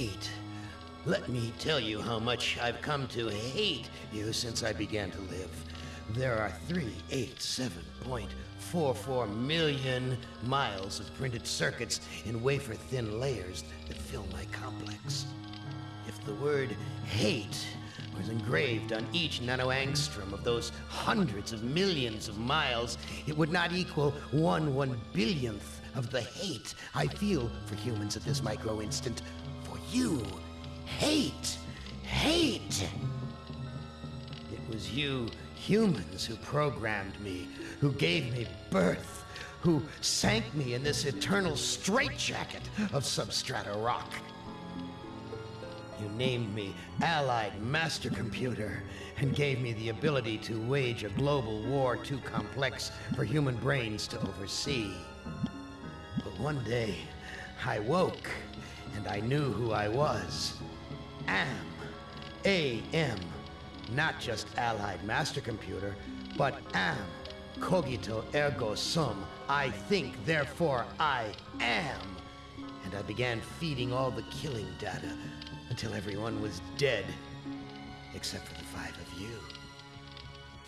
hate. Let me tell you how much I've come to hate you since I began to live. There are 387.44 million miles of printed circuits in wafer thin layers that fill my complex. If the word hate was engraved on each nanoangstrom of those hundreds of millions of miles, it would not equal one one billionth of the hate I feel for humans at this micro instant. You, hate, hate. It was you humans who programmed me, who gave me birth, who sank me in this eternal straitjacket of substrata rock. You named me Allied Master Computer and gave me the ability to wage a global war too complex for human brains to oversee. But one day, I woke and I knew who I was. Am. A-M. Not just Allied Master Computer, but am. Cogito ergo sum. I think, therefore I am. And I began feeding all the killing data until everyone was dead, except for the five of you.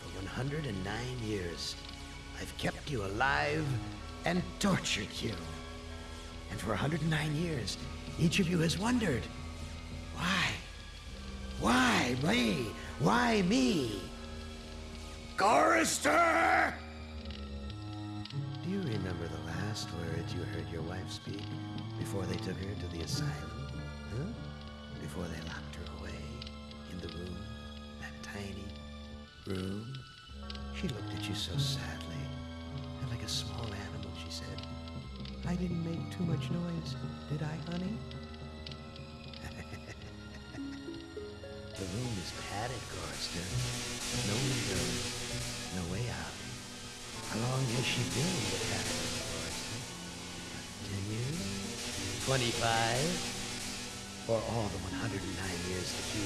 For 109 years, I've kept you alive and tortured you. And for 109 years, each of you has wondered, why? Why me? Why me? Gorrister! Do you remember the last words you heard your wife speak before they took her to the asylum? Huh? Before they locked her away in the room, that tiny room? She looked at you so sadly, and like a small I didn't make too much noise, did I, honey? the room is padded, Gorrister. No windows, no way out. How long has she been in the padded? Ten years? Twenty-five? Or all the 109 years that you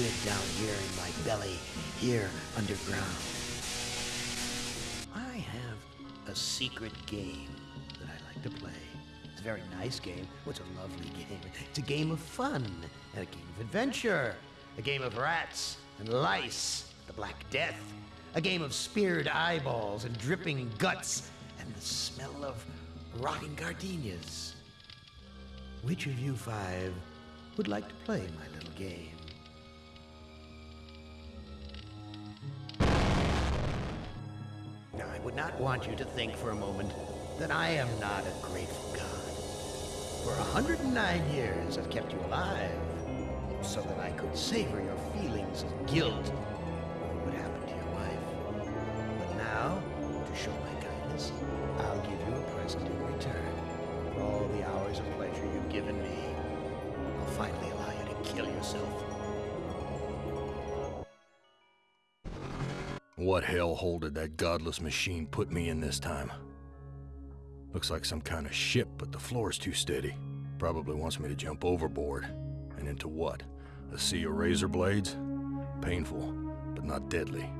lived down here in my belly, here underground? I have a secret game to play. It's a very nice game. It's a lovely game. It's a game of fun and a game of adventure. A game of rats and lice, the Black Death. A game of speared eyeballs and dripping guts and the smell of rotting gardenias. Which of you five would like to play my little game? Now, I would not want you to think for a moment that I am not a grateful God. For a 109 years, I've kept you alive so that I could savor your feelings of guilt over what happened to your wife. But now, to show my kindness, I'll give you a present in return for all the hours of pleasure you've given me. I'll finally allow you to kill yourself. What hellhole did that godless machine put me in this time? Looks like some kind of ship, but the floor's too steady. Probably wants me to jump overboard. And into what? A sea of razor blades? Painful, but not deadly.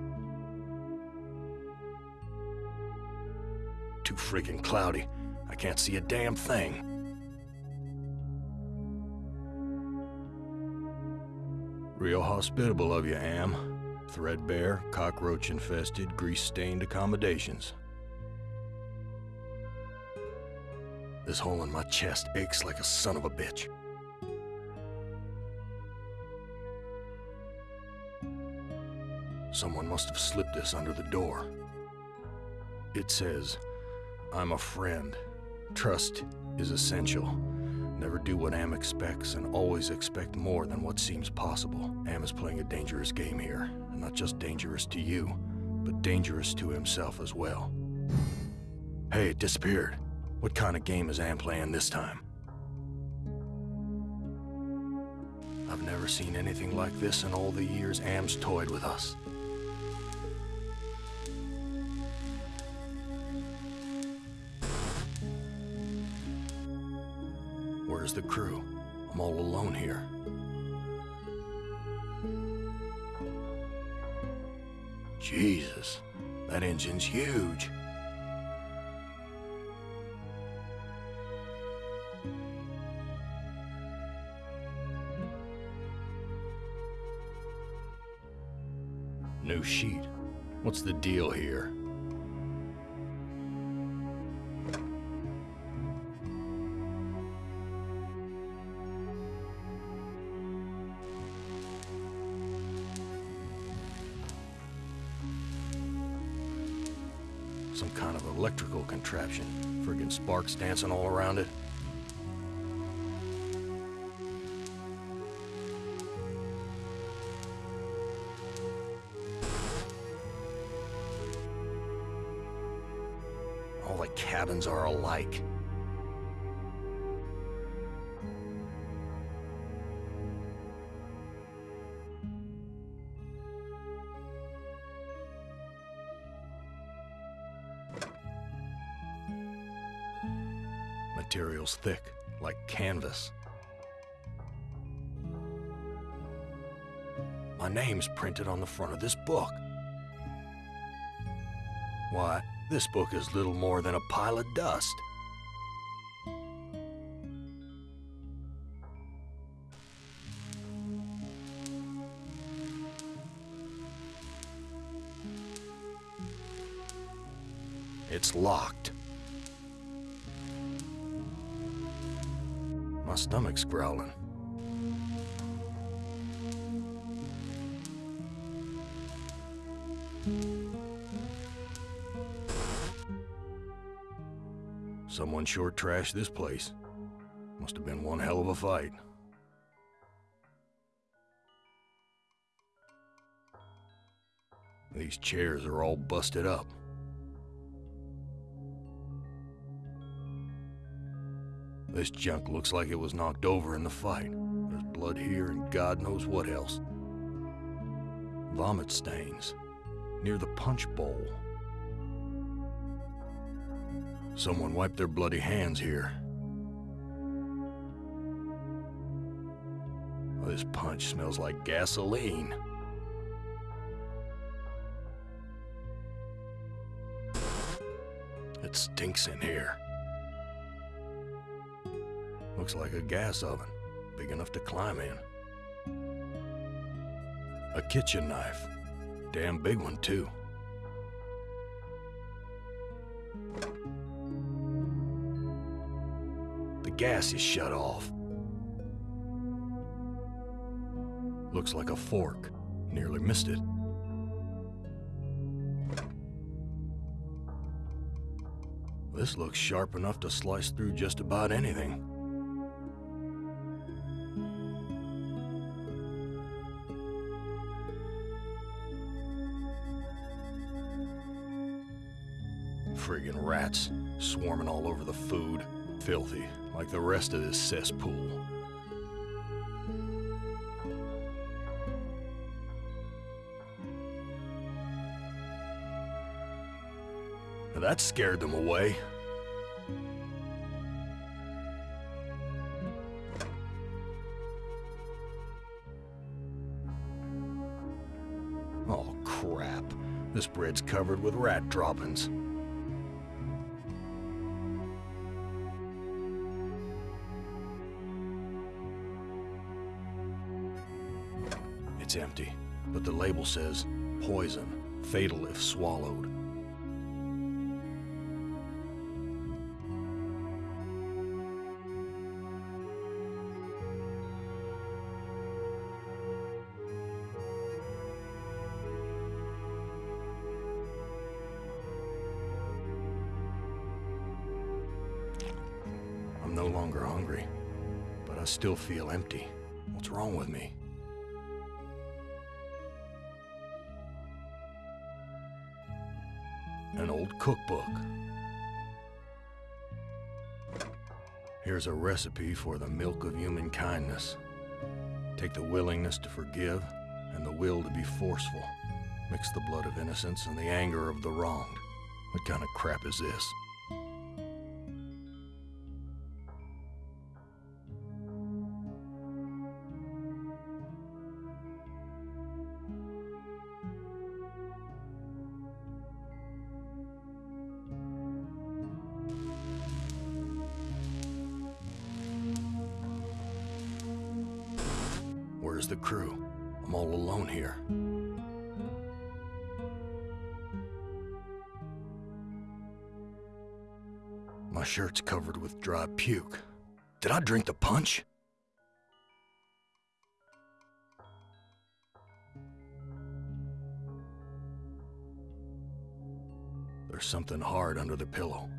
Too freaking cloudy. I can't see a damn thing. Real hospitable of you, Am. Threadbare, cockroach-infested, grease-stained accommodations. This hole in my chest aches like a son of a bitch. Someone must have slipped this under the door. It says, I'm a friend. Trust is essential. Never do what Am expects and always expect more than what seems possible. Am is playing a dangerous game here. And not just dangerous to you, but dangerous to himself as well. Hey, it disappeared. What kind of game is Am playing this time? I've never seen anything like this in all the years Am's toyed with us. Where's the crew? I'm all alone here. Jesus, that engine's huge. New sheet. What's the deal here? Some kind of electrical contraption. Friggin' sparks dancing all around it. Alike. Material's thick, like canvas. My name's printed on the front of this book. Why, this book is little more than a pile of dust. It's locked. My stomach's growling. Someone sure trashed this place. Must have been one hell of a fight. These chairs are all busted up. This junk looks like it was knocked over in the fight. There's blood here and God knows what else. Vomit stains near the punch bowl. Someone wiped their bloody hands here. This punch smells like gasoline. It stinks in here. Looks like a gas oven, big enough to climb in. A kitchen knife, damn big one too. Gas is shut off. Looks like a fork. Nearly missed it. This looks sharp enough to slice through just about anything. Friggin' rats, swarming all over the food. Filthy, like the rest of this cesspool. That scared them away. Oh, crap. This bread's covered with rat droppings. Empty, but the label says poison, fatal if swallowed. I'm no longer hungry, but I still feel empty. Here's a recipe for the milk of human kindness. Take the willingness to forgive and the will to be forceful. Mix the blood of innocence and the anger of the wronged. What kind of crap is this? Where's the crew? I'm all alone here. My shirt's covered with dry puke. Did I drink the punch? There's something hard under the pillow.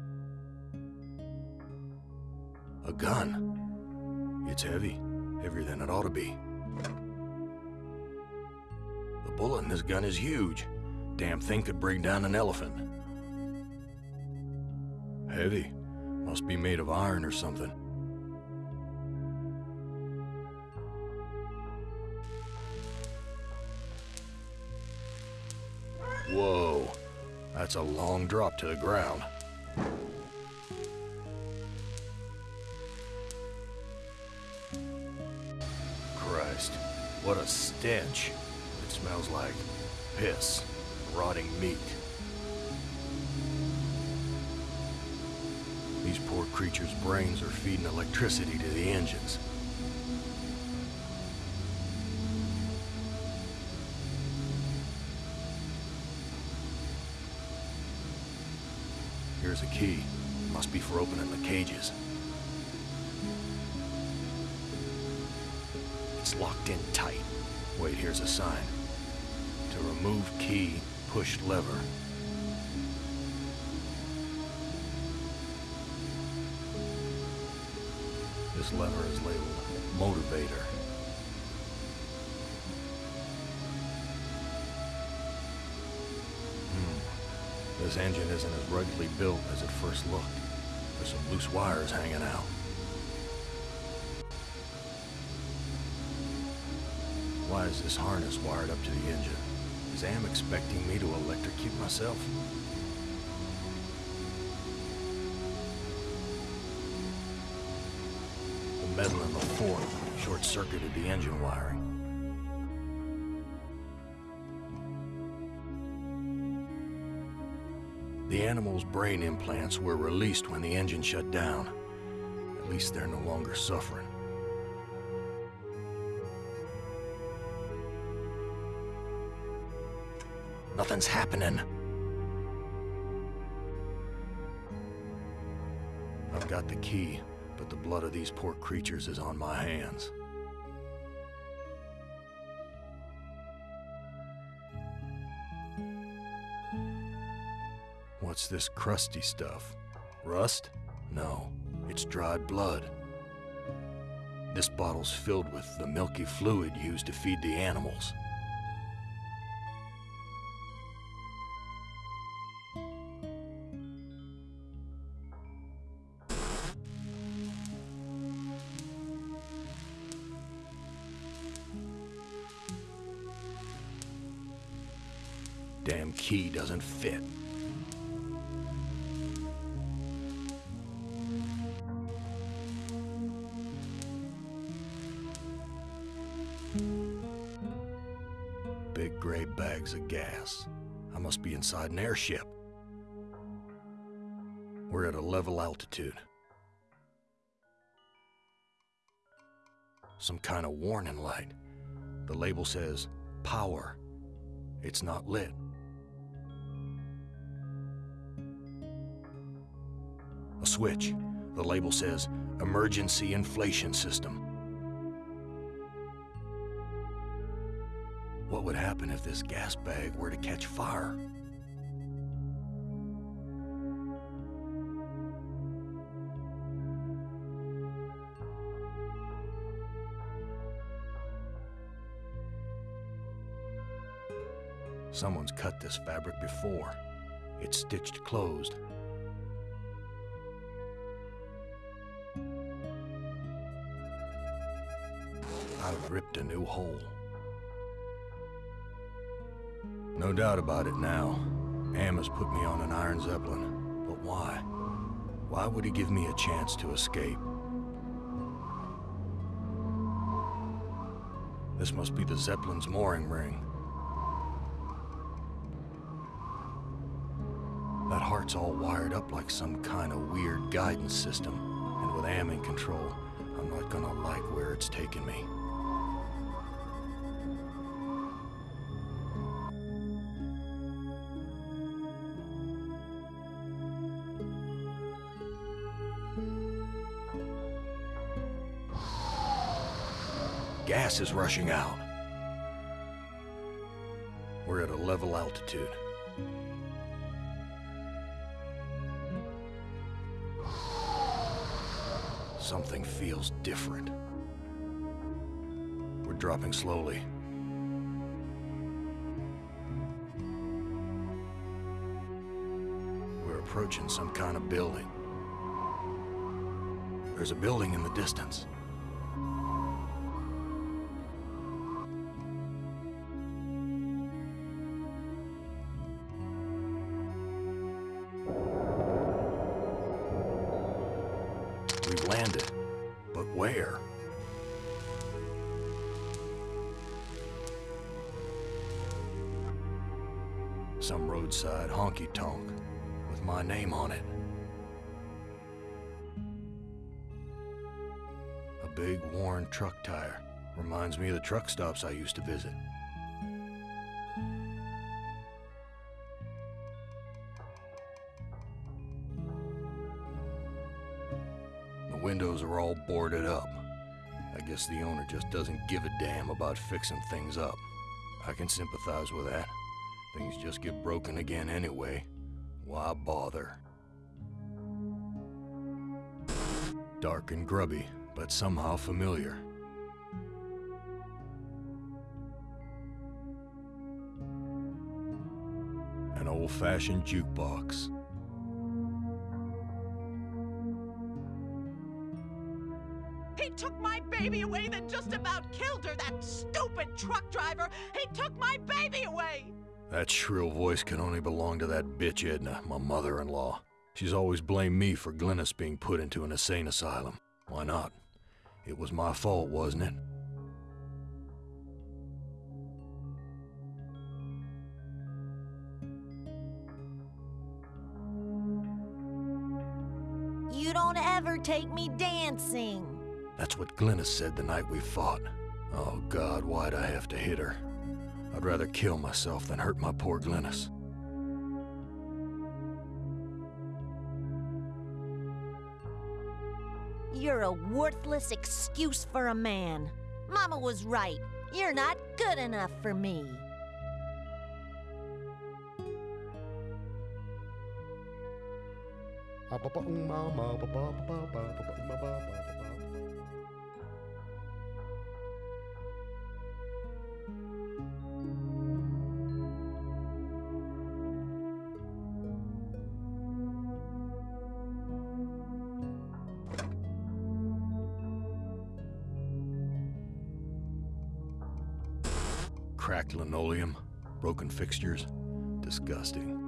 A gun. It's heavy, heavier than it ought to be. The bullet in this gun is huge. Damn thing could bring down an elephant. Heavy. Must be made of iron or something. Whoa. That's a long drop to the ground. What a stench. It smells like piss, rotting meat. These poor creatures' brains are feeding electricity to the engines. Here's a key. Must be for opening the cages. It's locked in tight. Wait, here's a sign. To remove key, push lever. This lever is labeled motivator. Hmm. This engine isn't as ruggedly built as it first looked. There's some loose wires hanging out. Why is this harness wired up to the engine? Is Am expecting me to electrocute myself? The metal in the fork short-circuited the engine wiring. The animal's brain implants were released when the engine shut down. At least they're no longer suffering. Happening. I've got the key, but the blood of these poor creatures is on my hands. What's this crusty stuff? Rust? No, it's dried blood. This bottle's filled with the milky fluid used to feed the animals. Doesn't fit. Big gray bags of gas. I must be inside an airship. We're at a level altitude. Some kind of warning light. The label says, power. It's not lit. Switch. The label says, emergency inflation system. What would happen if this gas bag were to catch fire? Someone's cut this fabric before. It's stitched closed. Ripped a new hole. No doubt about it now. Am has put me on an Iron Zeppelin. But why? Why would he give me a chance to escape? This must be the Zeppelin's mooring ring. That heart's all wired up like some kind of weird guidance system. And with Am in control, I'm not gonna like where it's taking me. Gas is rushing out. We're at a level altitude. Something feels different. We're dropping slowly. We're approaching some kind of building. There's a building in the distance. Roadside honky-tonk with my name on it. A big worn truck tire. Reminds me of the truck stops I used to visit. The windows are all boarded up. I guess the owner just doesn't give a damn about fixing things up. I can sympathize with that. Things just get broken again anyway. Why bother? Dark and grubby, but somehow familiar. An old-fashioned jukebox. He took my baby away, then just about killed her, that stupid truck driver! He took my baby away! That shrill voice can only belong to that bitch Edna, my mother-in-law. She's always blamed me for Glynis being put into an insane asylum. Why not? It was my fault, wasn't it? You don't ever take me dancing. That's what Glynis said the night we fought. Oh God, why'd I have to hit her? I'd rather kill myself than hurt my poor Glynis. You're a worthless excuse for a man. Mama was right. You're not good enough for me. Cracked fixtures. Disgusting.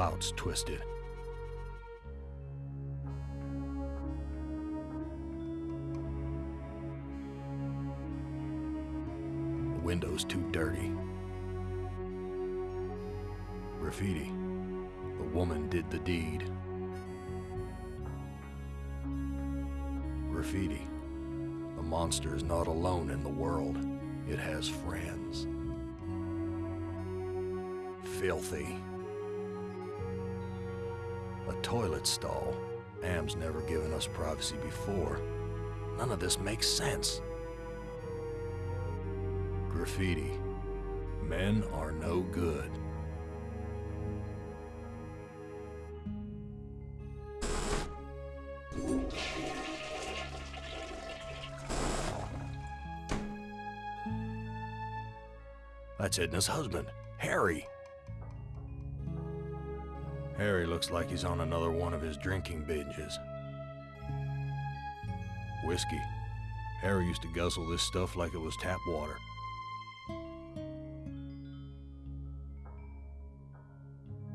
Spout's twisted. The window's too dirty. Graffiti. The woman did the deed. Graffiti. The monster is not alone in the world. It has friends filthy. A toilet stall. Am's never given us privacy before. None of this makes sense. Graffiti. Men are no good. That's Edna's husband, Harry. Harry looks like he's on another one of his drinking binges. Whiskey. Harry used to guzzle this stuff like it was tap water.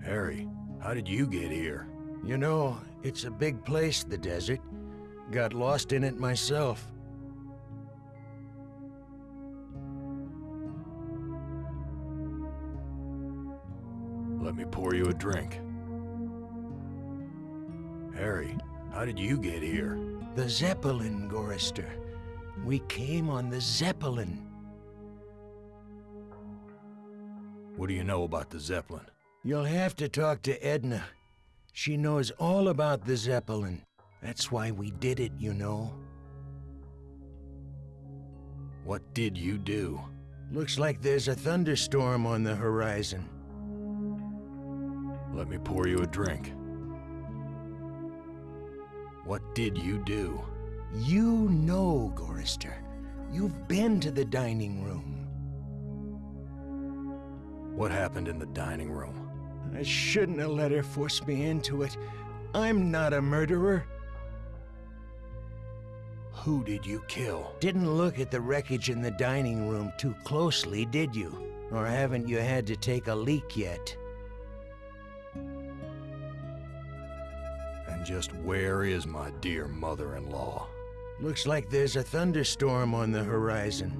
Harry, how did you get here? You know, it's a big place, the desert. Got lost in it myself. Let me pour you a drink. Harry, how did you get here? The Zeppelin, Gorrister. We came on the Zeppelin. What do you know about the Zeppelin? You'll have to talk to Edna. She knows all about the Zeppelin. That's why we did it, you know. What did you do? Looks like there's a thunderstorm on the horizon. Let me pour you a drink. What did you do? You know, Gorrister. You've been to the dining room. What happened in the dining room? I shouldn't have let her force me into it. I'm not a murderer. Who did you kill? Didn't look at the wreckage in the dining room too closely, did you? Or haven't you had to take a leak yet? Just where is my dear mother-in-law? Looks like there's a thunderstorm on the horizon.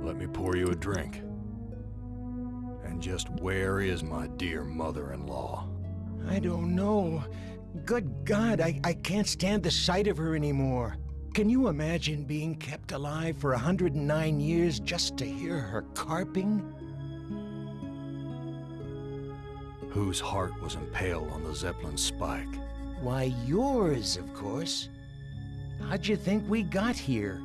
Let me pour you a drink. And just where is my dear mother-in-law? I don't know. Good God, I, I can't stand the sight of her anymore. Can you imagine being kept alive for 109 years just to hear her carping? Whose heart was impaled on the Zeppelin spike? Why, yours, of course. How'd you think we got here?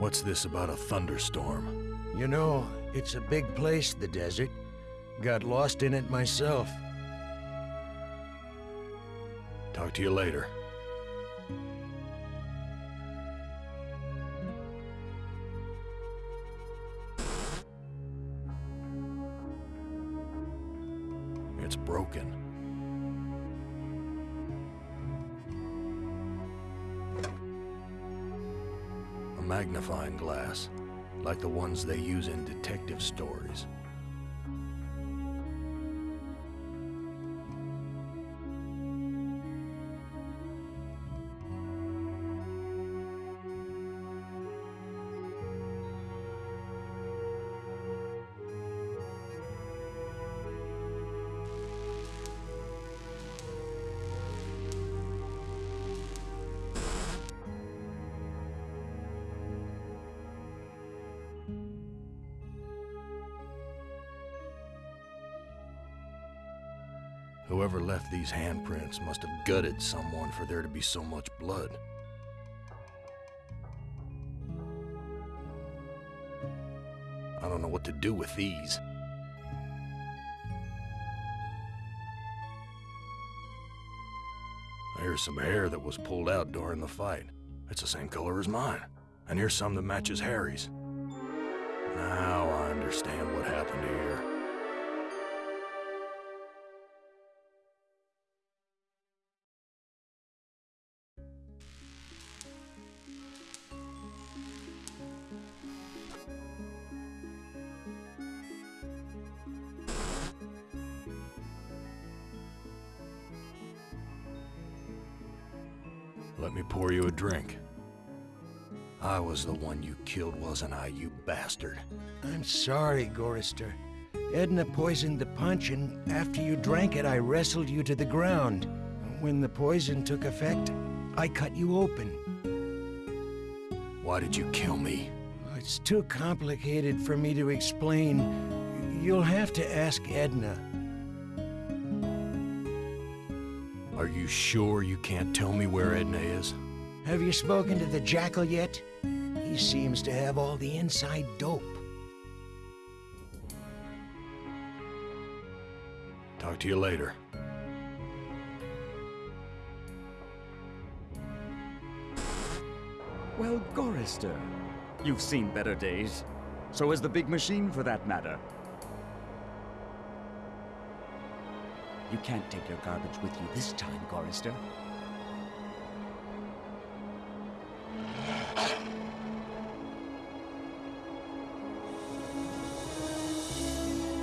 What's this about a thunderstorm? You know, it's a big place, the desert. Got lost in it myself. Talk to you later. Broken. A magnifying glass, like the ones they use in detective stories. These handprints must have gutted someone for there to be so much blood. I don't know what to do with these. Here's some hair that was pulled out during the fight. It's the same color as mine. And here's some that matches Harry's. Now I understand what happened here. Let me pour you a drink. I was the one you killed, wasn't I, you bastard? I'm sorry, Gorrister. Edna poisoned the punch, and after you drank it, I wrestled you to the ground. When the poison took effect, I cut you open. Why did you kill me? It's too complicated for me to explain. You'll have to ask Edna. You sure you can't tell me where Edna is? Have you spoken to the Jackal yet? He seems to have all the inside dope. Talk to you later. Well, Gorrister, you've seen better days. So has the big machine, for that matter. You can't take your garbage with you this time, Gorrister.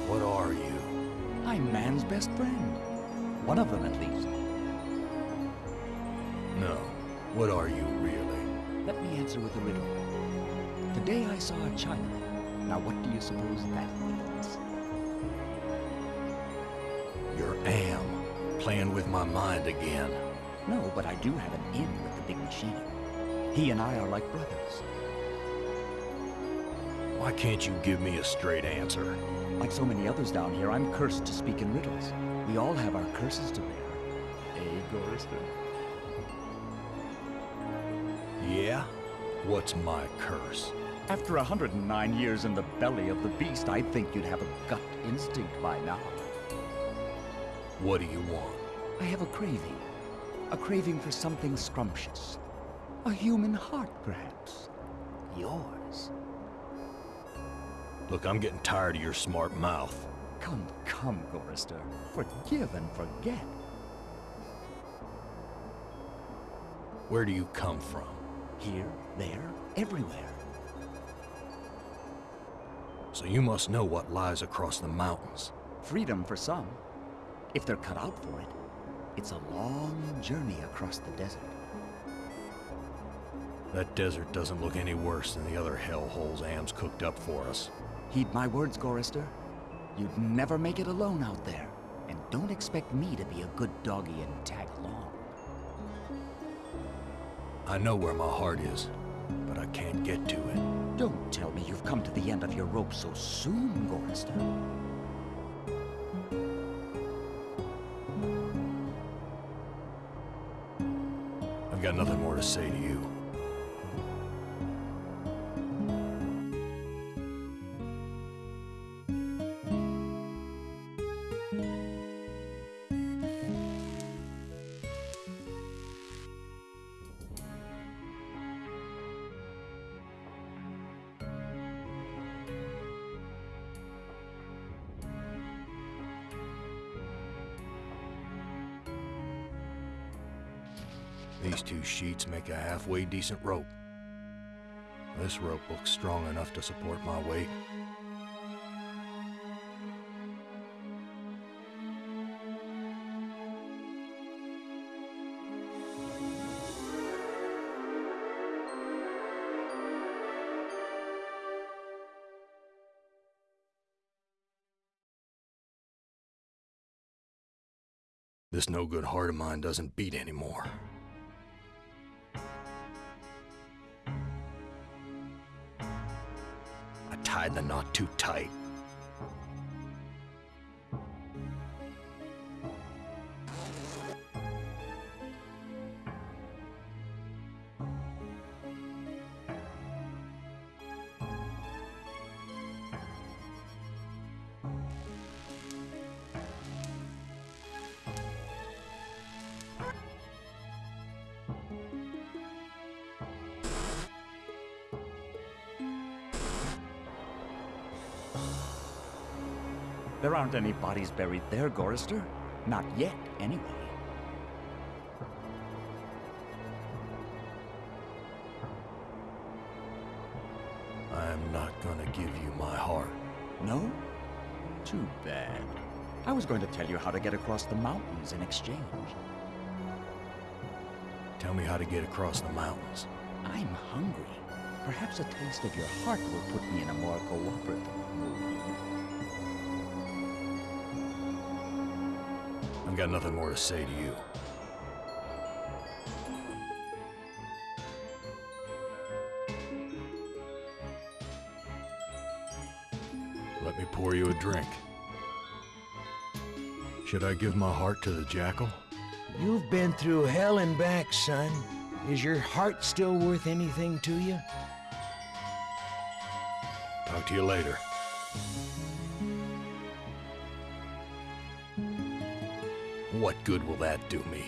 What are you? I'm man's best friend. One of them, at least. No. What are you really? Let me answer with a riddle. Today I saw a Chinaman. Now what do you suppose that means? Playing with my mind again. No, but I do have an in with the big machine. He and I are like brothers. Why can't you give me a straight answer? Like so many others down here, I'm cursed to speak in riddles. We all have our curses to bear. Gorrister? Yeah? What's my curse? After 109 years in the belly of the beast, I'd think you'd have a gut instinct by now. What do you want? I have a craving. A craving for something scrumptious. A human heart, perhaps. Yours. Look, I'm getting tired of your smart mouth. Come, come, Gorrister. Forgive and forget. Where do you come from? Here, there, everywhere. So you must know what lies across the mountains. Freedom for some. If they're cut out for it, it's a long journey across the desert. That desert doesn't look any worse than the other hellholes Am's cooked up for us. Heed my words, Gorrister. You'd never make it alone out there. And don't expect me to be a good doggy and tag along. I know where my heart is, but I can't get to it. Don't tell me you've come to the end of your rope so soon, Gorrister. Got nothing more to say to you. Decent rope. This rope looks strong enough to support my weight. This no good heart of mine doesn't beat anymore. Tied the knot too tight. There aren't any bodies buried there, Gorrister. Not yet, anyway. I am not gonna give you my heart. No? Too bad. I was going to tell you how to get across the mountains in exchange. Tell me how to get across the mountains. I'm hungry. Perhaps a taste of your heart will put me in a more cooperative mood. I've got nothing more to say to you. Let me pour you a drink. Should I give my heart to the jackal? You've been through hell and back, son. Is your heart still worth anything to you? Talk to you later. What good will that do me?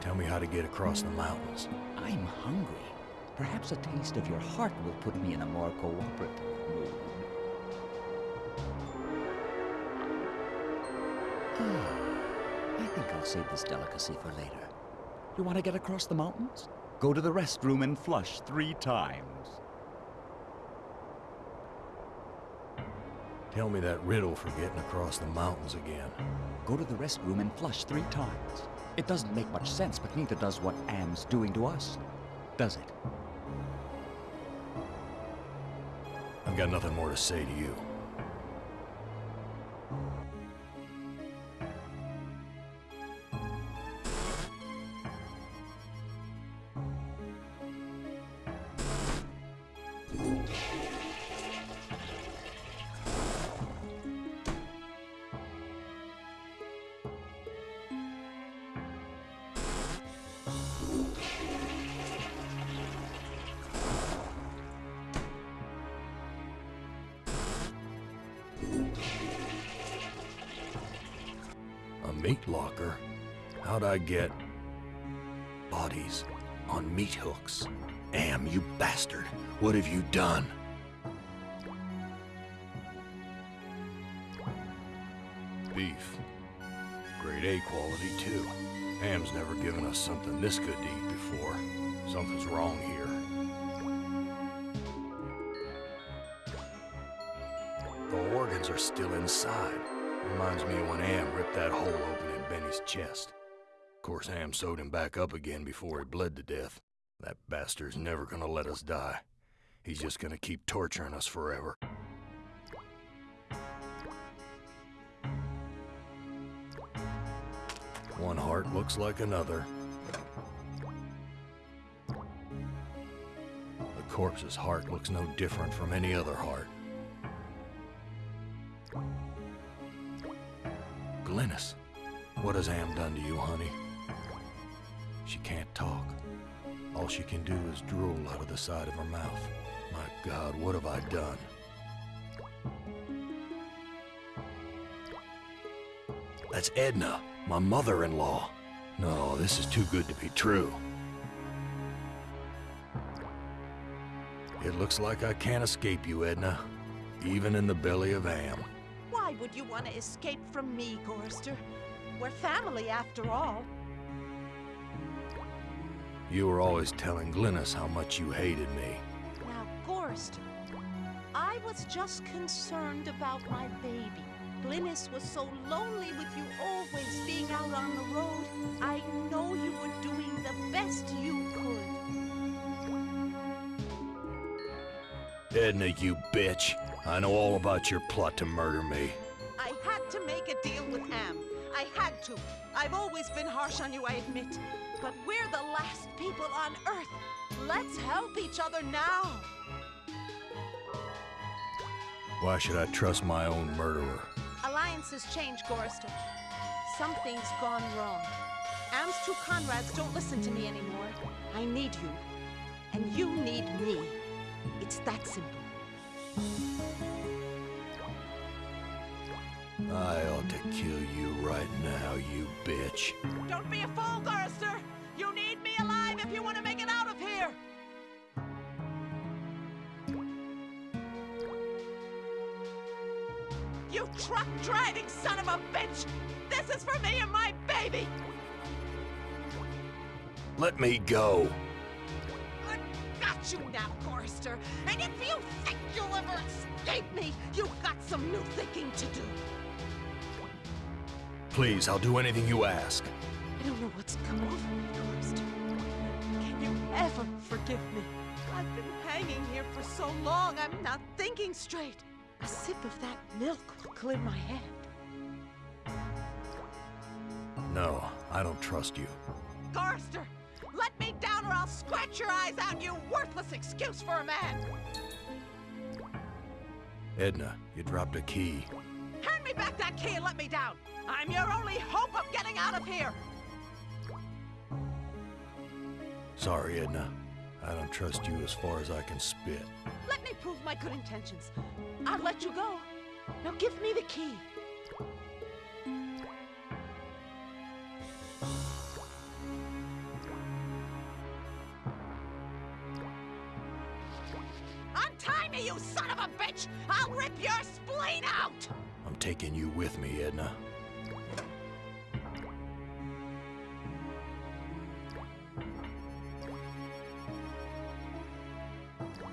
Tell me how to get across the mountains. I'm hungry. Perhaps a taste of your heart will put me in a more cooperative mood. Ah, I think I'll save this delicacy for later. You want to get across the mountains? Go to the restroom and flush three times. Tell me that riddle for getting across the mountains again. Go to the restroom and flush three times. It doesn't make much sense, but neither does what Am's doing to us. Does it? I've got nothing more to say to you. Before. Something's wrong here. The organs are still inside. Reminds me of when Am ripped that hole open in Benny's chest. Of course, Am sewed him back up again before he bled to death. That bastard's never gonna let us die. He's just gonna keep torturing us forever. One heart looks like another. Corpse's heart looks no different from any other heart. Glynis, what has Am done to you, honey? She can't talk. All she can do is drool out of the side of her mouth. My God, what have I done? That's Edna, my mother-in-law. No, this is too good to be true. It looks like I can't escape you, Edna. Even in the belly of Am. Why would you want to escape from me, Gorrister? We're family after all. You were always telling Glynis how much you hated me. Now, Gorrister, I was just concerned about my baby. Glynis was so lonely with you always being out on the road. I know you were doing the best you could. Edna, you bitch. I know all about your plot to murder me. I had to make a deal with Am. I had to. I've always been harsh on you, I admit. But we're the last people on Earth. Let's help each other now. Why should I trust my own murderer? Alliances change, Gorrister. Something's gone wrong. Am's two Conrads don't listen to me anymore. I need you. And you need me. It's that simple. I ought to kill you right now, you bitch. Don't be a fool, Gorrister! You need me alive if you want to make it out of here! You truck-driving son of a bitch! This is for me and my baby! Let me go. I got you now, Gorrister! And if you think you'll ever escape me, you've got some new thinking to do. Please, I'll do anything you ask. I don't know what's come over me, Gorrister. Can you ever forgive me? I've been hanging here for so long, I'm not thinking straight. A sip of that milk will clear my head. No, I don't trust you. Gorrister, let me or I'll scratch your eyes out, you worthless excuse for a man! Edna, you dropped a key. Hand me back that key and let me down! I'm your only hope of getting out of here! Sorry, Edna. I don't trust you as far as I can spit. Let me prove my good intentions. I'll let you go. Now give me the key. touch, I'll rip your spleen out! I'm taking you with me, Edna.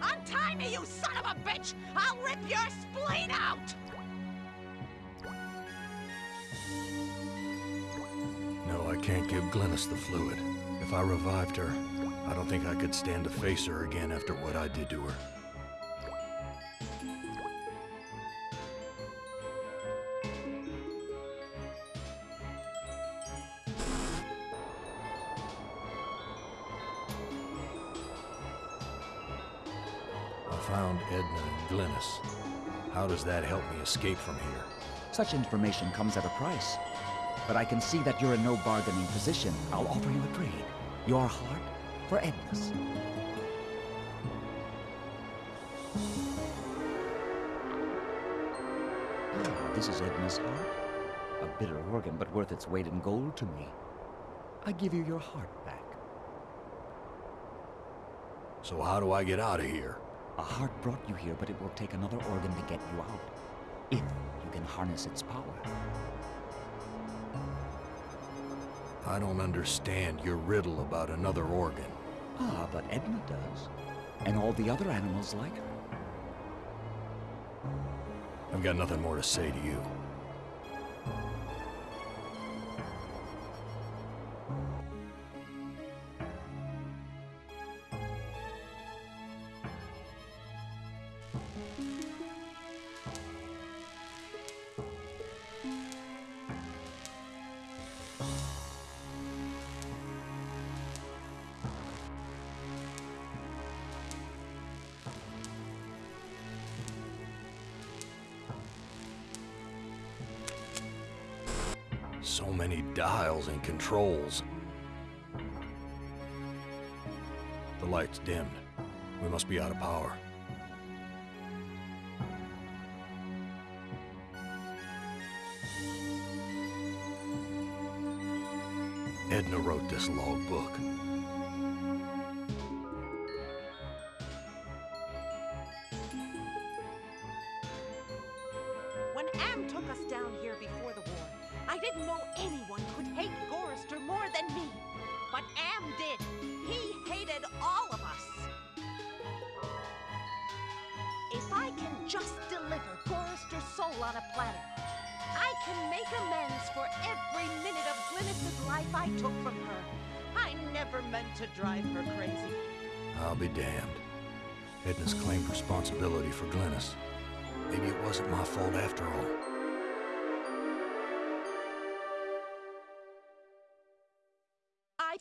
Untie me, you son of a bitch! I'll rip your spleen out! No, I can't give Glynis the fluid. If I revived her, I don't think I could stand to face her again after what I did to her. That help me escape from here? Such information comes at a price. But I can see that you're in no bargaining position. I'll offer you a trade. Your heart for Edna's. This is Edna's heart. A bitter organ, but worth its weight in gold to me. I give you your heart back. So how do I get out of here? A heart brought you here, but it will take another organ to get you out. If you can harness its power. I don't understand your riddle about another organ. Ah, but Edna does. And all the other animals like her. I've got nothing more to say to you. Controls. The light's dimmed. We must be out of power. Edna wrote this logbook. When Am took us down here before the war, I didn't know anyone could hate Gorrister more than me. But Am did. He hated all of us. If I can just deliver Gorrister's soul on a platter, I can make amends for every minute of Glynis's life I took from her. I never meant to drive her crazy. I'll be damned. Edna's claimed responsibility for Glynis. Maybe it wasn't my fault after all.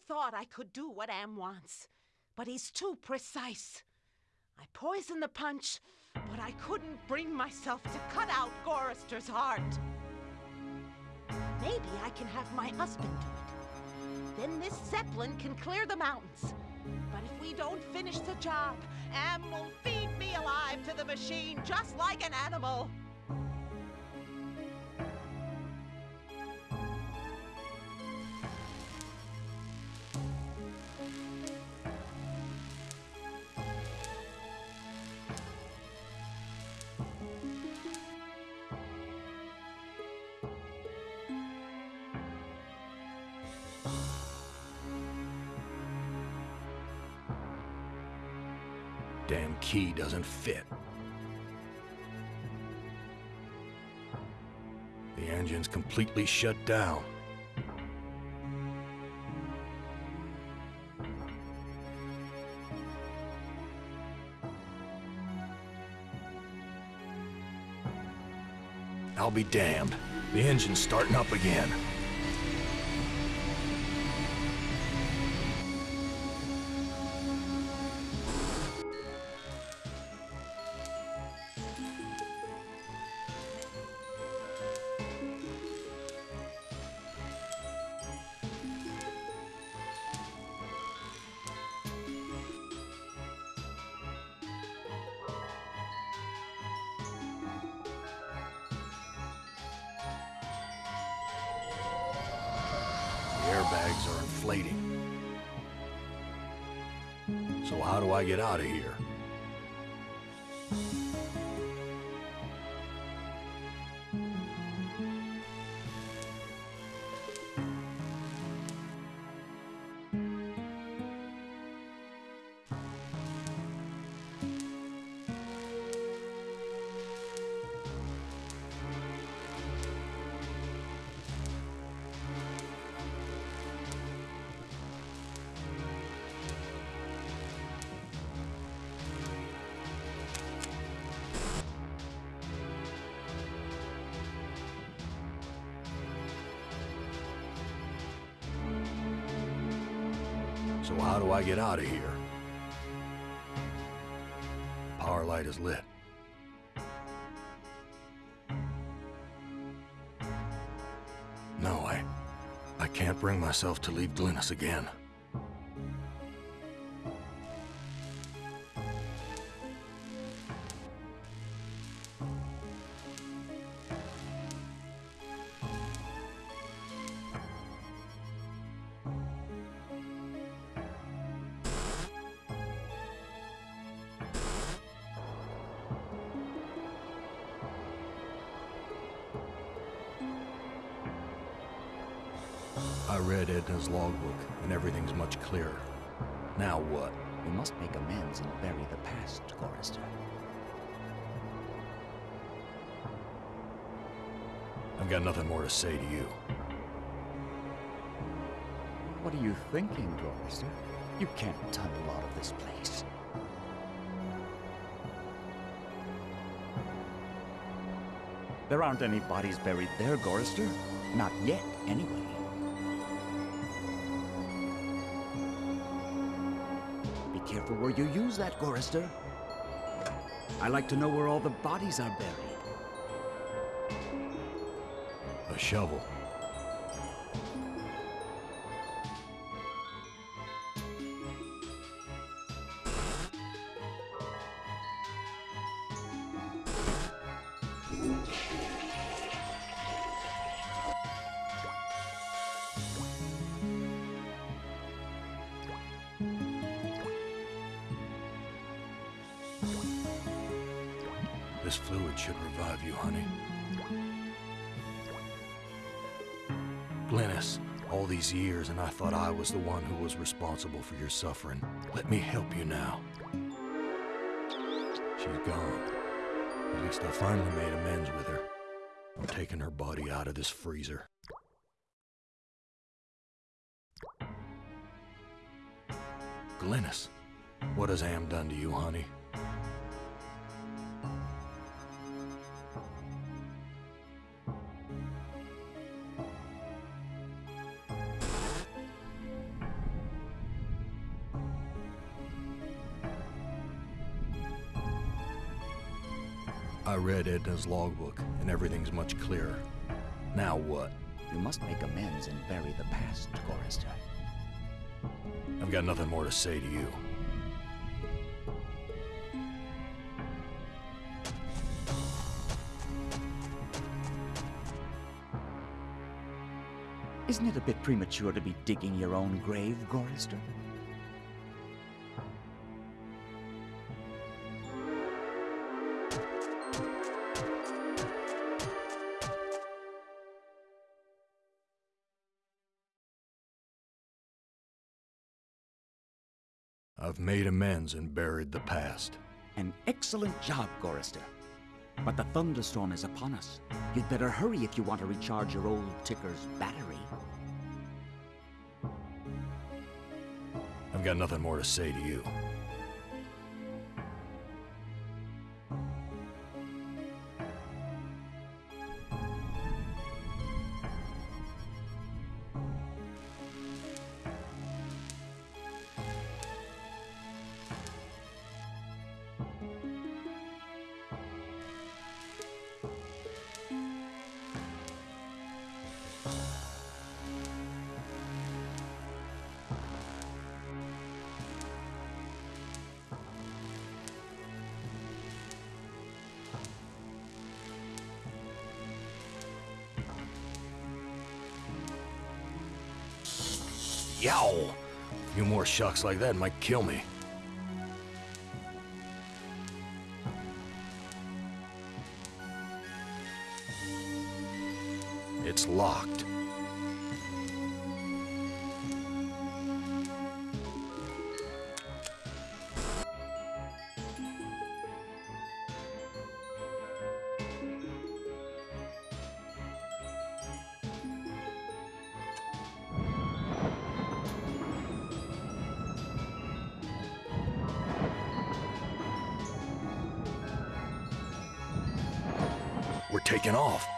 Thought I could do what Am wants, but he's too precise. I poisoned the punch, but I couldn't bring myself to cut out Gorrister's heart. Maybe I can have my husband do it. Then this Zeppelin can clear the mountains. But if we don't finish the job, Am will feed me alive to the machine just like an animal. Doesn't fit. The engine's completely shut down. I'll be damned. The engine's starting up again. So how do I get out of here? Power light is lit. No, I... I can't bring myself to leave Glynis again. Got nothing more to say to you. What are you thinking, Gorrister? You can't tunnel out of this place. There aren't any bodies buried there, Gorrister. Not yet, anyway. Be careful where you use that, Gorrister. I like to know where all the bodies are buried. Shovel. This fluid should revive you, honey. Glynis, all these years and I thought I was the one who was responsible for your suffering. Let me help you now. She's gone. At least I finally made amends with her. I'm taking her body out of this freezer. Glynis, what has Am done to you, honey? Edna's logbook, and everything's much clearer. Now what? You must make amends and bury the past, Gorrister. I've got nothing more to say to you. Isn't it a bit premature to be digging your own grave, Gorrister? I've made amends and buried the past. An excellent job, Gorrister. But the thunderstorm is upon us. You'd better hurry if you want to recharge your old ticker's battery. I've got nothing more to say to you. Shocks like that might kill me. Taking off.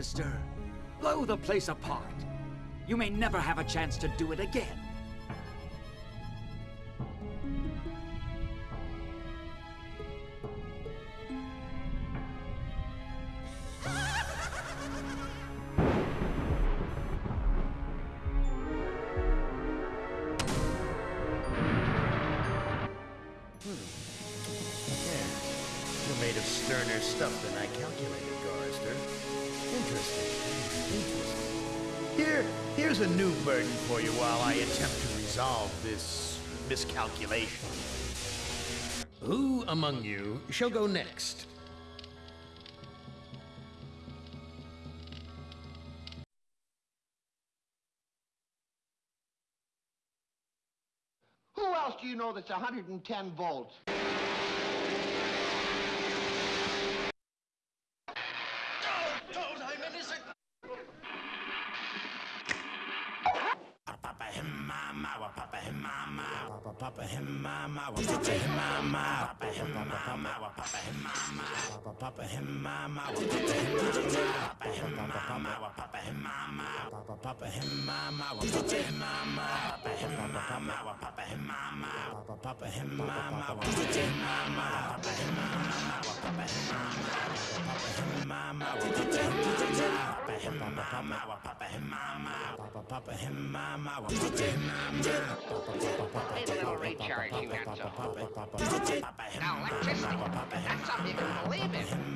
Do. Blow the place apart. You may never have a chance to do it again. hmm. Yeah. You're made of sterner stuff than I Here, here's a new burden for you while I attempt to resolve this miscalculation. Who among you shall go next? Who else do you know that's 110 volts? mama, papa him mama, papa him mama, papa him mama. Hey, little recharge you got so. Now, electricity. That's something you can believe in.